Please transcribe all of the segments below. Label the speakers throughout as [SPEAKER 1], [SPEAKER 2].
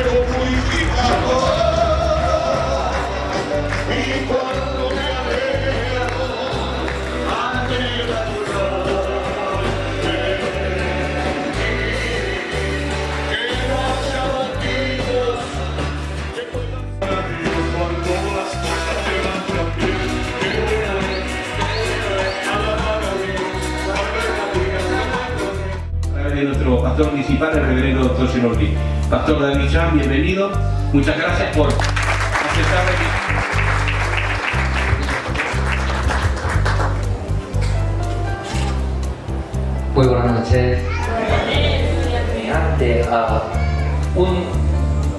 [SPEAKER 1] fuego purificador. Y cuando me ante la
[SPEAKER 2] de nuestro pastor municipal, el reverendo doctor Senordi. Pastor David Chan, bienvenido. Muchas gracias por aceptar la
[SPEAKER 3] Muy buenas noches. Ante a un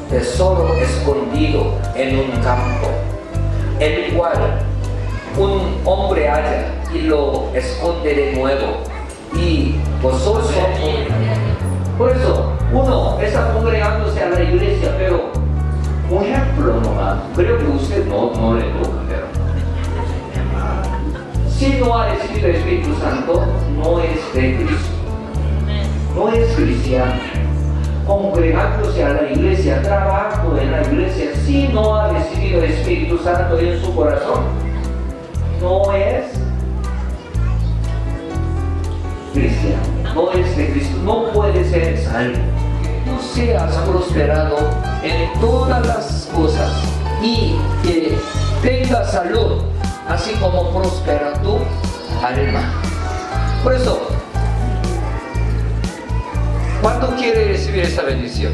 [SPEAKER 3] tesoro escondido en un campo, el cual un hombre halla y lo esconde de nuevo. Y vosotros Por eso, uno está congregándose a la iglesia, pero un ejemplo nomás. Creo que usted no, no le toca, pero si no ha recibido el Espíritu Santo, no es de Cristo. No es cristiano. Congregándose a la iglesia, trabajando en la iglesia, si no ha recibido el Espíritu Santo en su corazón, no es cristiano. No es de Cristo. No puede ser salvo. Tú seas prosperado en todas las cosas y que tengas salud, así como prospera tu alma. Por eso, ¿cuánto quiere recibir esta bendición?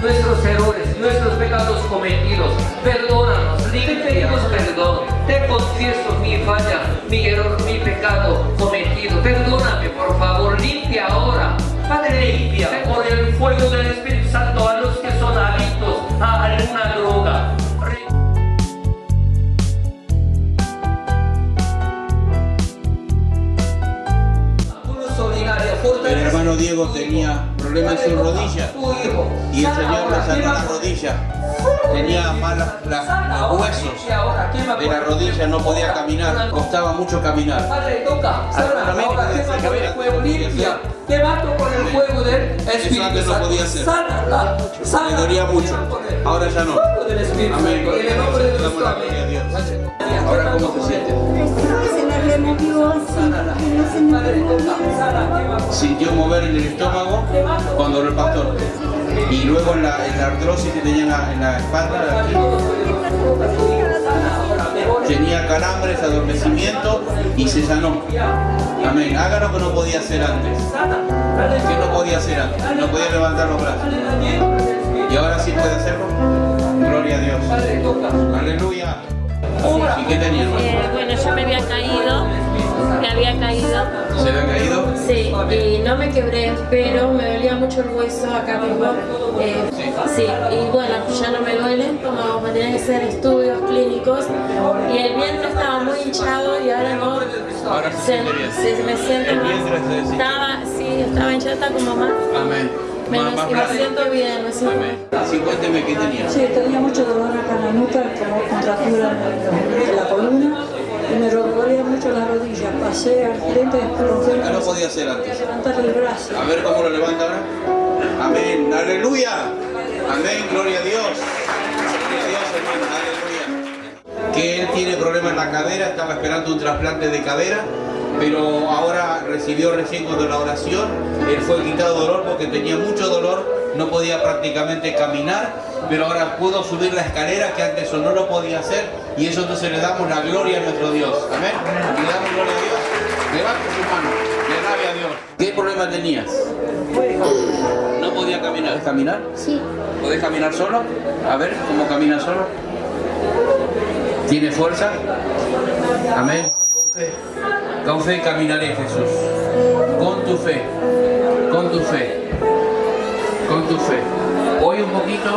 [SPEAKER 3] Nuestros errores, nuestros pecados cometidos. Perdónanos, te pedimos perdón. Te confieso mi falla, mi error, mi pecado cometido. Perdóname, por favor, limpia ahora. Padre, limpia por el fuego del Espíritu Santo a los que son adictos a alguna droga.
[SPEAKER 4] El hermano Diego tenía problemas en sus rodillas Tenía malas las-
[SPEAKER 3] Sana
[SPEAKER 4] los
[SPEAKER 3] ahora,
[SPEAKER 4] huesos de la rodilla, no podía caminar, costaba mucho caminar.
[SPEAKER 3] Padre, toca, sana,
[SPEAKER 4] Amén.
[SPEAKER 3] ahora quema con el fuego, limpia, te mato con el fuego del Espíritu
[SPEAKER 4] antes no podía hacer.
[SPEAKER 3] Sánala,
[SPEAKER 4] Me dolía mucho,
[SPEAKER 3] el
[SPEAKER 4] ahora ya no. Amén.
[SPEAKER 3] El.
[SPEAKER 4] Ahora, ¿cómo se siente? Sintió mover en el estómago cuando lo pastor. Y luego en la, en la artrosis que tenía en la, en la espalda, tenía calambres, adormecimiento y se sanó. Amén. Haga lo que no podía hacer antes. Que no podía hacer antes. No podía levantar los brazos. Y ahora sí puede hacerlo. Gloria a Dios. Aleluya. ¿Y qué tenía?
[SPEAKER 5] Eh, bueno, yo me había caído, me había caído,
[SPEAKER 4] ¿Se le ha caído?
[SPEAKER 5] sí, y no me quebré, pero me dolía mucho el hueso acá mismo. Eh, sí, y bueno, ya no me duele, como me tenían que hacer estudios clínicos, y el vientre estaba muy hinchado y ahora no.
[SPEAKER 4] Ahora se bien.
[SPEAKER 5] me siento
[SPEAKER 4] El
[SPEAKER 5] más. Estaba, sí, estaba hinchado, está como más.
[SPEAKER 4] Amén.
[SPEAKER 5] Menos, y me siento bien, me siento
[SPEAKER 4] Amén. Así cuénteme qué tenía.
[SPEAKER 6] Sí, tenía mucho dolor acá en la nuca, como contractura en la columna, y me dolía mucho las rodillas. Pasé al frente después
[SPEAKER 4] ¿Qué no podía hacer antes?
[SPEAKER 6] levantar el brazo.
[SPEAKER 4] A ver cómo lo levanta ahora. Amén. Aleluya. Amén. Gloria a Dios. Gloria a Dios, hermano. Aleluya. Que él tiene problemas en la cadera, estaba esperando un trasplante de cadera, pero ahora recibió recién cuando la oración, él fue quitado dolor porque tenía mucho dolor, no podía prácticamente caminar, pero ahora pudo subir la escalera que antes eso no lo podía hacer y eso entonces le damos la gloria a nuestro Dios. Amén. Le damos gloria a Dios. Levante su mano, le alabe a Dios. ¿Qué problema tenías? No podía caminar. ¿Puedes caminar?
[SPEAKER 6] Sí.
[SPEAKER 4] ¿Podés caminar solo? A ver, ¿cómo camina solo? ¿Tiene fuerza? Amén. Con fe. Con fe caminaré, Jesús. Con tu fe. Con tu fe. Con tu fe. Hoy un poquito,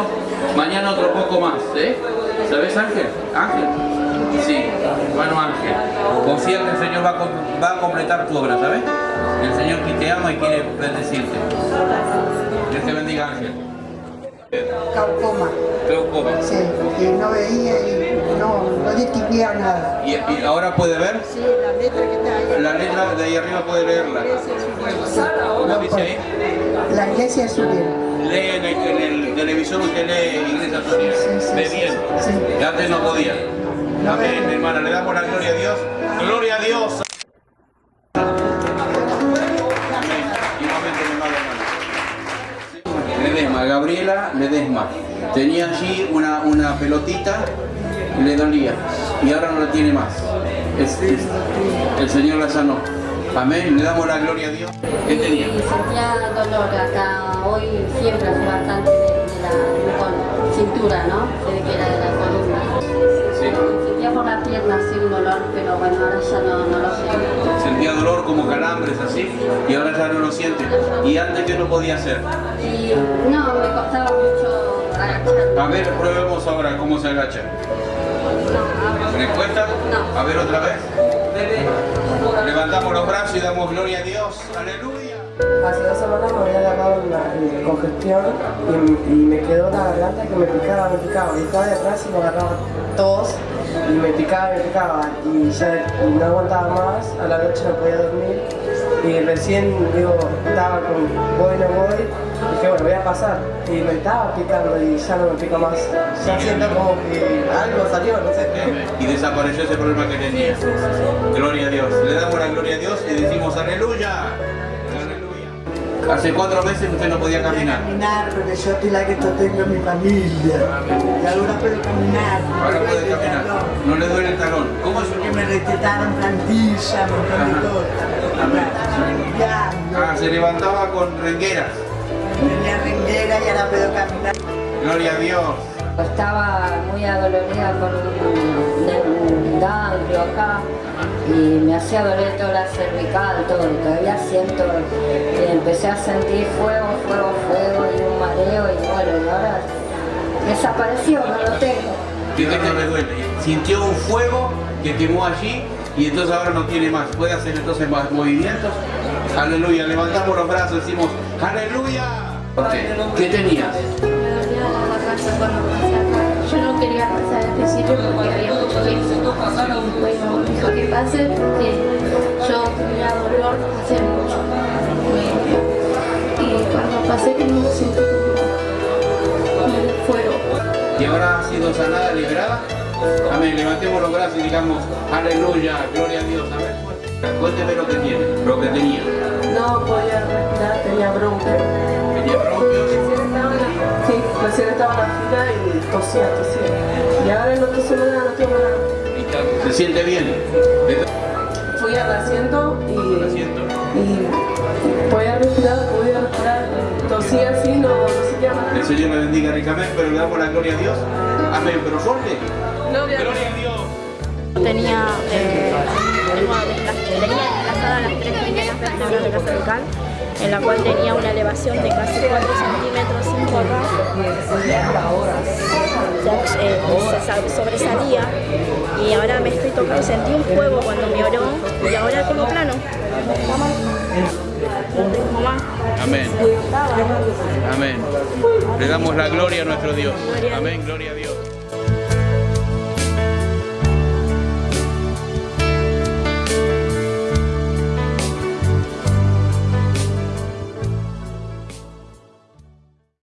[SPEAKER 4] mañana otro poco más, ¿eh? ¿Sabes, Ángel? Ángel. Sí, hermano Ángel. Confía que el Señor va a, com- va a completar tu obra, ¿sabes? El Señor que te ama y quiere bendecirte. Dios te bendiga, Ángel.
[SPEAKER 7] glaucoma,
[SPEAKER 4] Glaucoma.
[SPEAKER 7] sí, y no veía y no, no distinguía nada.
[SPEAKER 4] ¿Y, y ahora puede ver?
[SPEAKER 7] Sí, la letra que está ahí.
[SPEAKER 4] La letra de ahí arriba puede leerla. ¿Cómo dice ahí?
[SPEAKER 7] La iglesia es unida.
[SPEAKER 4] Lee en el, en el televisor, usted lee Iglesia bien.
[SPEAKER 7] sí.
[SPEAKER 4] Y antes no podía. Amén, hermana. Le damos la gloria a Dios. Gloria a Dios. Amén. Ledesma, Gabriela Ledesma. Tenía allí una, una pelotita y le dolía. Y ahora no la tiene más. Es- es- el Señor la sanó. Amén. Le damos la gloria a Dios. ¿Qué tenía?
[SPEAKER 8] Sentía dolor acá, hoy siempre hace bastante de, de la cintura, ¿no? Se ve que era de la columna.
[SPEAKER 4] Sí.
[SPEAKER 8] Sentía por la pierna así un dolor, pero bueno, ahora ya no, no lo siento.
[SPEAKER 4] Sentía dolor como calambres así y ahora ya no lo siente. Y antes que no podía hacer.
[SPEAKER 8] Y no, me costaba mucho agacharme.
[SPEAKER 4] A ver, probemos ahora cómo se agacha.
[SPEAKER 8] No,
[SPEAKER 4] ¿Le cuesta?
[SPEAKER 8] No.
[SPEAKER 4] A ver otra vez. Levantamos los brazos y damos gloria a Dios. Aleluya.
[SPEAKER 9] Hace dos semanas me había agarrado una eh, congestión y, y me quedó la garganta que me picaba, me picaba. Y estaba de atrás y me agarraba tos y me picaba, me picaba. Y ya no aguantaba más, a la noche no podía dormir. Y recién, digo, estaba con voy, no voy. Dije, bueno, voy a pasar. Y me estaba picando y ya no me pica más. Ya siento como que algo salió, no sé.
[SPEAKER 4] Y desapareció ese problema que tenía. Gloria a Dios. Le damos la gloria a Dios y decimos aleluya. Hace cuatro meses usted no podía caminar.
[SPEAKER 7] Caminar, porque yo estoy la que tengo en mi familia. Y ahora puedo caminar.
[SPEAKER 4] Ahora puede caminar. No le duele el talón. ¿Cómo es
[SPEAKER 7] Que me recetaron plantilla, limpiando.
[SPEAKER 4] Ah, se levantaba con rengueras.
[SPEAKER 7] Tenía renguera y ahora puedo caminar.
[SPEAKER 4] Gloria a Dios.
[SPEAKER 10] Estaba muy adolorida con un, un ganglio acá y me hacía doler toda la cervical, todo. Y todavía siento, y empecé a sentir fuego, fuego, fuego y un mareo y bueno, y ahora desapareció, no lo tengo.
[SPEAKER 4] Que le duele. Sintió un fuego que quemó allí y entonces ahora no tiene más. Puede hacer entonces más movimientos. Aleluya. Levantamos los brazos y decimos, aleluya. ¿Qué tenías?
[SPEAKER 5] Me dolía la garganta cuando pasé acá. Yo no quería pasar al principio porque había mucho viento. Me que pase porque yo tenía dolor hace mucho. Y cuando pasé como sentí como un fuego.
[SPEAKER 4] Y ahora ha sido sanada, liberada. Amén. Levantemos los brazos y digamos, aleluya, gloria a Dios. Amén. Cuénteme lo que tiene, lo que tenía.
[SPEAKER 9] No podía respirar, tenía bronca.
[SPEAKER 4] Tenía bronquios.
[SPEAKER 9] Recién estaba en la, sí, recién estaba en la fila y tosía, tosía. Y ahora no toso nada, no tengo nada.
[SPEAKER 4] ¿Se siente bien?
[SPEAKER 9] Fui al asiento y,
[SPEAKER 4] Lo siento.
[SPEAKER 9] y podía respirar, podía respirar. Tosía así, no, no nada.
[SPEAKER 4] El Señor le bendiga ricamente, pero le damos la gloria a Dios. Amén. Pero fuerte.
[SPEAKER 9] Gloria a Dios.
[SPEAKER 4] Gloria a Dios.
[SPEAKER 5] Tenía, eh, tenía enlazada las tres primeras vértebras de la cervical, en la cual tenía una elevación de casi 4 centímetros sin forrar. Ya, eh, se sal- sobresalía y ahora me estoy tocando, sentí un fuego cuando me oró y ahora tengo plano.
[SPEAKER 4] Amén. Amén. Le damos la gloria a nuestro Dios. Amén. Gloria a Dios.